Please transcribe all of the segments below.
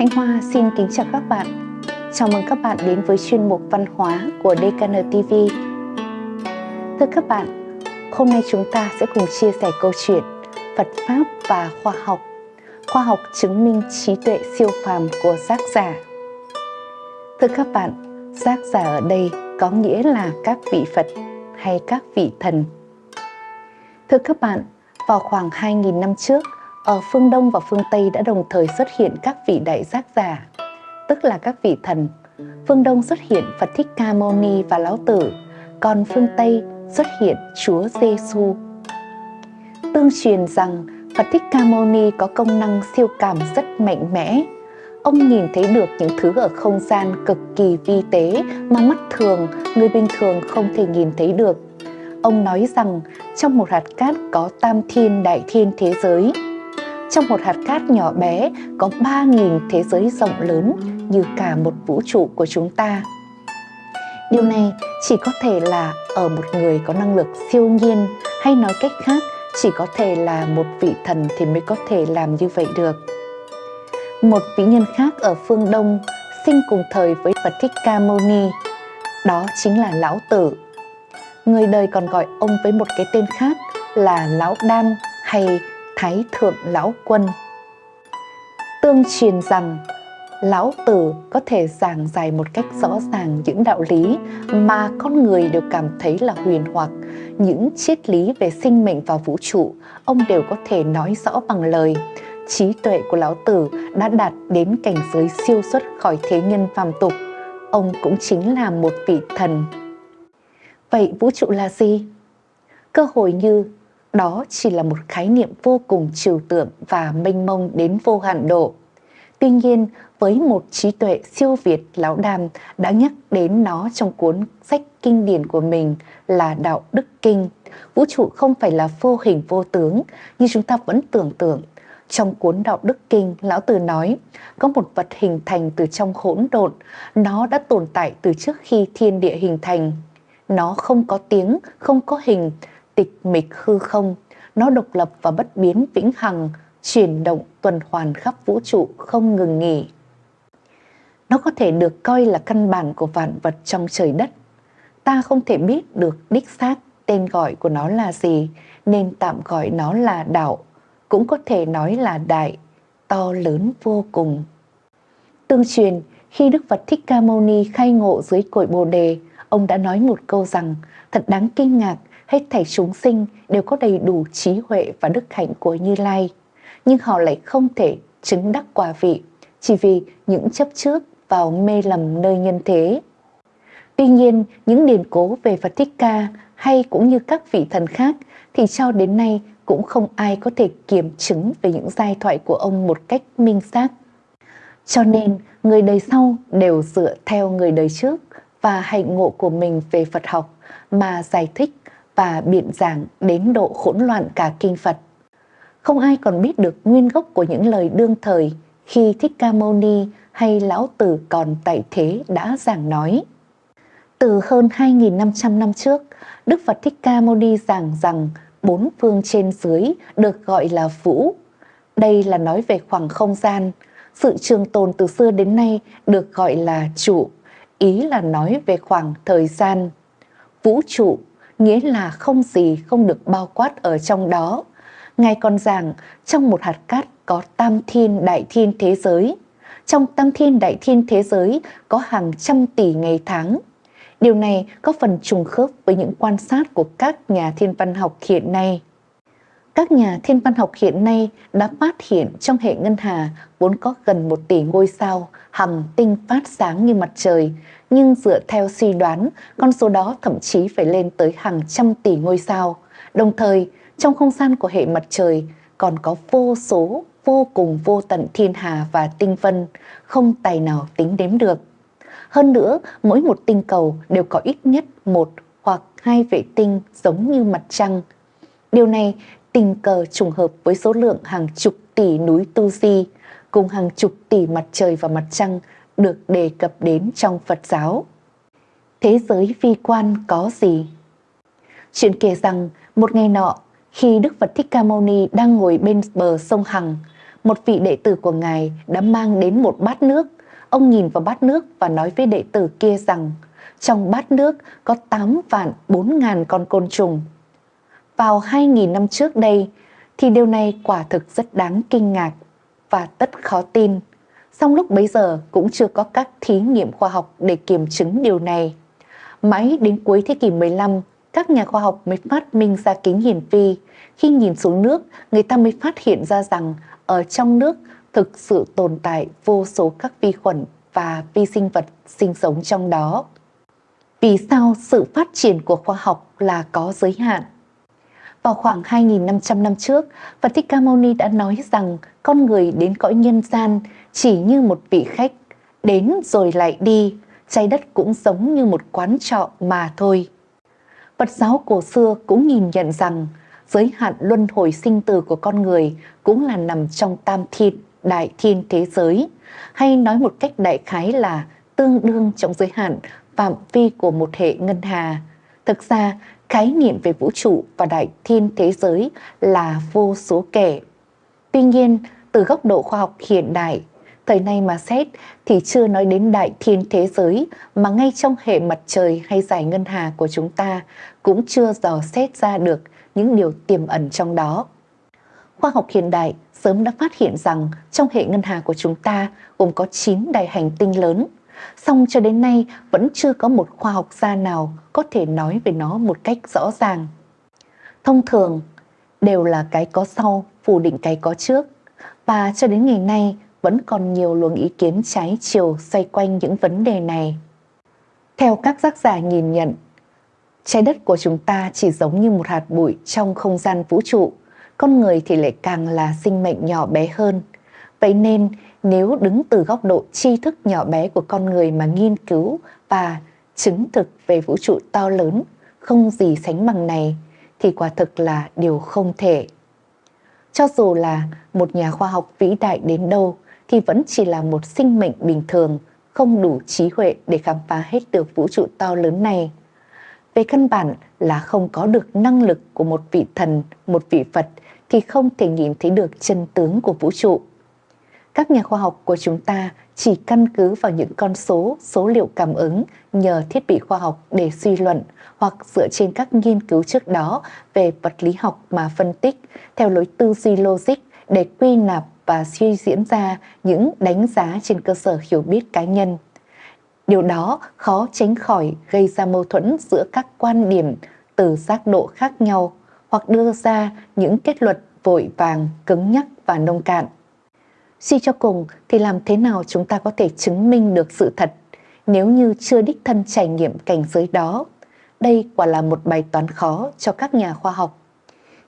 Thanh Hoa xin kính chào các bạn. Chào mừng các bạn đến với chuyên mục văn hóa của DKN TV. Thưa các bạn, hôm nay chúng ta sẽ cùng chia sẻ câu chuyện Phật Pháp và khoa học. Khoa học chứng minh trí tuệ siêu phàm của giác giả. Thưa các bạn, giác giả ở đây có nghĩa là các vị Phật hay các vị thần. Thưa các bạn, vào khoảng 2.000 năm trước, ở phương Đông và phương Tây đã đồng thời xuất hiện các vị đại giác giả, tức là các vị thần. Phương Đông xuất hiện Phật Thích Ca Mâu Ni và Lão Tử, còn phương Tây xuất hiện Chúa Giêsu. Tương truyền rằng Phật Thích Ca Mâu Ni có công năng siêu cảm rất mạnh mẽ. Ông nhìn thấy được những thứ ở không gian cực kỳ vi tế mà mắt thường, người bình thường không thể nhìn thấy được. Ông nói rằng trong một hạt cát có tam thiên đại thiên thế giới, trong một hạt cát nhỏ bé có 3.000 thế giới rộng lớn như cả một vũ trụ của chúng ta. Điều này chỉ có thể là ở một người có năng lực siêu nhiên hay nói cách khác chỉ có thể là một vị thần thì mới có thể làm như vậy được. Một vị nhân khác ở phương Đông sinh cùng thời với Phật Thích Ca Mâu Ni, đó chính là Lão Tử. Người đời còn gọi ông với một cái tên khác là Lão Đan hay Thái Thượng Lão Quân. Tương truyền rằng Lão Tử có thể giảng giải một cách rõ ràng những đạo lý mà con người đều cảm thấy là huyền hoặc, những triết lý về sinh mệnh và vũ trụ, ông đều có thể nói rõ bằng lời. Trí tuệ của Lão Tử đã đạt đến cảnh giới siêu xuất khỏi thế nhân phàm tục. Ông cũng chính là một vị thần. Vậy vũ trụ là gì? Cơ hội như đó chỉ là một khái niệm vô cùng trừu tượng và mênh mông đến vô hạn độ. Tuy nhiên, với một trí tuệ siêu việt, Lão Đàm đã nhắc đến nó trong cuốn sách kinh điển của mình là Đạo Đức Kinh. Vũ trụ không phải là vô hình vô tướng như chúng ta vẫn tưởng tượng. Trong cuốn Đạo Đức Kinh, Lão Tử nói, có một vật hình thành từ trong hỗn độn, nó đã tồn tại từ trước khi thiên địa hình thành. Nó không có tiếng, không có hình, tịch mịch hư không, nó độc lập và bất biến vĩnh hằng, chuyển động tuần hoàn khắp vũ trụ không ngừng nghỉ. Nó có thể được coi là căn bản của vạn vật trong trời đất. Ta không thể biết được đích xác tên gọi của nó là gì, nên tạm gọi nó là đạo, cũng có thể nói là đại, to lớn vô cùng. Tương truyền, khi Đức Phật Thích Ca Mâu Ni khai ngộ dưới cội Bồ Đề, ông đã nói một câu rằng thật đáng kinh ngạc hết thảy chúng sinh đều có đầy đủ trí huệ và đức hạnh của Như Lai, nhưng họ lại không thể chứng đắc quả vị chỉ vì những chấp trước vào mê lầm nơi nhân thế. Tuy nhiên, những điển cố về Phật Thích Ca hay cũng như các vị thần khác thì cho đến nay cũng không ai có thể kiểm chứng về những giai thoại của ông một cách minh xác. Cho nên, người đời sau đều dựa theo người đời trước và hạnh ngộ của mình về Phật học mà giải thích và biện giảng đến độ hỗn loạn cả kinh Phật. Không ai còn biết được nguyên gốc của những lời đương thời khi Thích Ca Mâu Ni hay Lão Tử còn tại thế đã giảng nói. Từ hơn 2.500 năm trước, Đức Phật Thích Ca Mâu Ni giảng rằng bốn phương trên dưới được gọi là vũ. Đây là nói về khoảng không gian. Sự trường tồn từ xưa đến nay được gọi là trụ, ý là nói về khoảng thời gian. Vũ trụ nghĩa là không gì không được bao quát ở trong đó. Ngài còn giảng trong một hạt cát có tam thiên đại thiên thế giới. Trong tam thiên đại thiên thế giới có hàng trăm tỷ ngày tháng. Điều này có phần trùng khớp với những quan sát của các nhà thiên văn học hiện nay. Các nhà thiên văn học hiện nay đã phát hiện trong hệ ngân hà vốn có gần một tỷ ngôi sao, hằng tinh phát sáng như mặt trời, nhưng dựa theo suy đoán, con số đó thậm chí phải lên tới hàng trăm tỷ ngôi sao. Đồng thời, trong không gian của hệ mặt trời còn có vô số, vô cùng vô tận thiên hà và tinh vân, không tài nào tính đếm được. Hơn nữa, mỗi một tinh cầu đều có ít nhất một hoặc hai vệ tinh giống như mặt trăng. Điều này tình cờ trùng hợp với số lượng hàng chục tỷ núi Tu Di cùng hàng chục tỷ mặt trời và mặt trăng được đề cập đến trong Phật giáo. Thế giới vi quan có gì? Chuyện kể rằng một ngày nọ, khi Đức Phật Thích Ca Mâu Ni đang ngồi bên bờ sông Hằng, một vị đệ tử của Ngài đã mang đến một bát nước. Ông nhìn vào bát nước và nói với đệ tử kia rằng trong bát nước có 8 vạn 4 ngàn con côn trùng. Vào 2.000 năm trước đây thì điều này quả thực rất đáng kinh ngạc và tất khó tin. Song lúc bấy giờ cũng chưa có các thí nghiệm khoa học để kiểm chứng điều này. Mãi đến cuối thế kỷ 15, các nhà khoa học mới phát minh ra kính hiển vi. Khi nhìn xuống nước, người ta mới phát hiện ra rằng ở trong nước thực sự tồn tại vô số các vi khuẩn và vi sinh vật sinh sống trong đó. Vì sao sự phát triển của khoa học là có giới hạn? Vào khoảng 2.500 năm trước, Phật Thích Ca Mâu Ni đã nói rằng con người đến cõi nhân gian chỉ như một vị khách, đến rồi lại đi, trái đất cũng giống như một quán trọ mà thôi. Phật giáo cổ xưa cũng nhìn nhận rằng giới hạn luân hồi sinh tử của con người cũng là nằm trong tam thiên, đại thiên thế giới, hay nói một cách đại khái là tương đương trong giới hạn phạm vi của một hệ ngân hà. Thực ra, khái niệm về vũ trụ và đại thiên thế giới là vô số kể. Tuy nhiên, từ góc độ khoa học hiện đại, thời nay mà xét thì chưa nói đến đại thiên thế giới mà ngay trong hệ mặt trời hay giải ngân hà của chúng ta cũng chưa dò xét ra được những điều tiềm ẩn trong đó. Khoa học hiện đại sớm đã phát hiện rằng trong hệ ngân hà của chúng ta gồm có 9 đại hành tinh lớn, song cho đến nay vẫn chưa có một khoa học gia nào có thể nói về nó một cách rõ ràng. Thông thường đều là cái có sau phủ định cái có trước và cho đến ngày nay vẫn còn nhiều luồng ý kiến trái chiều xoay quanh những vấn đề này. Theo các tác giả nhìn nhận, trái đất của chúng ta chỉ giống như một hạt bụi trong không gian vũ trụ, con người thì lại càng là sinh mệnh nhỏ bé hơn. Vậy nên nếu đứng từ góc độ tri thức nhỏ bé của con người mà nghiên cứu và chứng thực về vũ trụ to lớn, không gì sánh bằng này, thì quả thực là điều không thể. Cho dù là một nhà khoa học vĩ đại đến đâu, thì vẫn chỉ là một sinh mệnh bình thường, không đủ trí huệ để khám phá hết được vũ trụ to lớn này. Về căn bản là không có được năng lực của một vị thần, một vị Phật thì không thể nhìn thấy được chân tướng của vũ trụ. Các nhà khoa học của chúng ta chỉ căn cứ vào những con số, số liệu cảm ứng nhờ thiết bị khoa học để suy luận hoặc dựa trên các nghiên cứu trước đó về vật lý học mà phân tích theo lối tư duy logic để quy nạp và suy diễn ra những đánh giá trên cơ sở hiểu biết cá nhân. Điều đó khó tránh khỏi gây ra mâu thuẫn giữa các quan điểm từ giác độ khác nhau hoặc đưa ra những kết luận vội vàng, cứng nhắc và nông cạn. Suy cho cùng thì làm thế nào chúng ta có thể chứng minh được sự thật nếu như chưa đích thân trải nghiệm cảnh giới đó? Đây quả là một bài toán khó cho các nhà khoa học.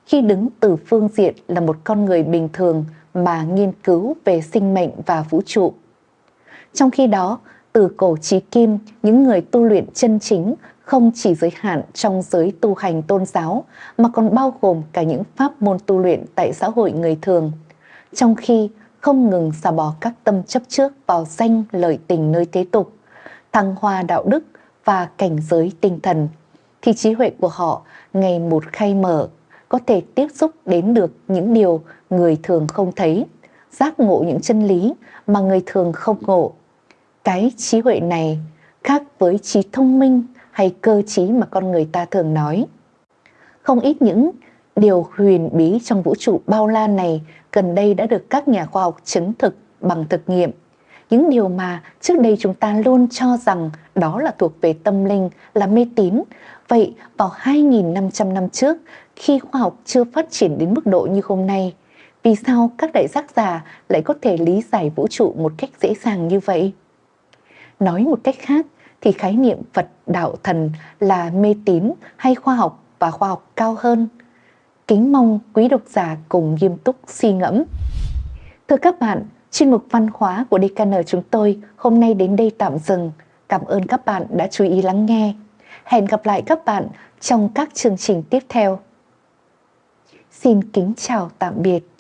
Khi đứng từ phương diện là một con người bình thường mà nghiên cứu về sinh mệnh và vũ trụ. Trong khi đó, từ cổ chí kim, những người tu luyện chân chính không chỉ giới hạn trong giới tu hành tôn giáo mà còn bao gồm cả những pháp môn tu luyện tại xã hội người thường. Trong khi không ngừng xả bỏ các tâm chấp trước vào danh lợi tình nơi thế tục, thăng hoa đạo đức và cảnh giới tinh thần, thì trí huệ của họ ngày một khai mở, có thể tiếp xúc đến được những điều người thường không thấy, giác ngộ những chân lý mà người thường không ngộ. Cái trí huệ này khác với trí thông minh hay cơ trí mà con người ta thường nói. Không ít những điều huyền bí trong vũ trụ bao la này gần đây đã được các nhà khoa học chứng thực bằng thực nghiệm. Những điều mà trước đây chúng ta luôn cho rằng đó là thuộc về tâm linh, là mê tín. Vậy vào 2.500 năm trước, khi khoa học chưa phát triển đến mức độ như hôm nay, vì sao các đại giác giả lại có thể lý giải vũ trụ một cách dễ dàng như vậy? Nói một cách khác thì khái niệm Phật đạo thần là mê tín hay khoa học và khoa học cao hơn. Kính mong quý độc giả cùng nghiêm túc suy ngẫm. Thưa các bạn, chuyên mục văn hóa của DKN chúng tôi hôm nay đến đây tạm dừng. Cảm ơn các bạn đã chú ý lắng nghe. Hẹn gặp lại các bạn trong các chương trình tiếp theo. Xin kính chào tạm biệt.